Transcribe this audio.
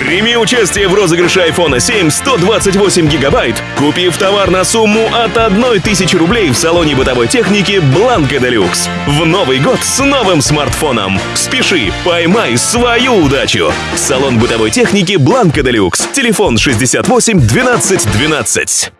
Прими участие в розыгрыше iPhone 7 128 гигабайт, купив товар на сумму от 1000 рублей в салоне бытовой техники Blanco Deluxe. В Новый год с новым смартфоном. Спеши, поймай свою удачу. Салон бытовой техники Blanco Deluxe. Телефон 68 12 12.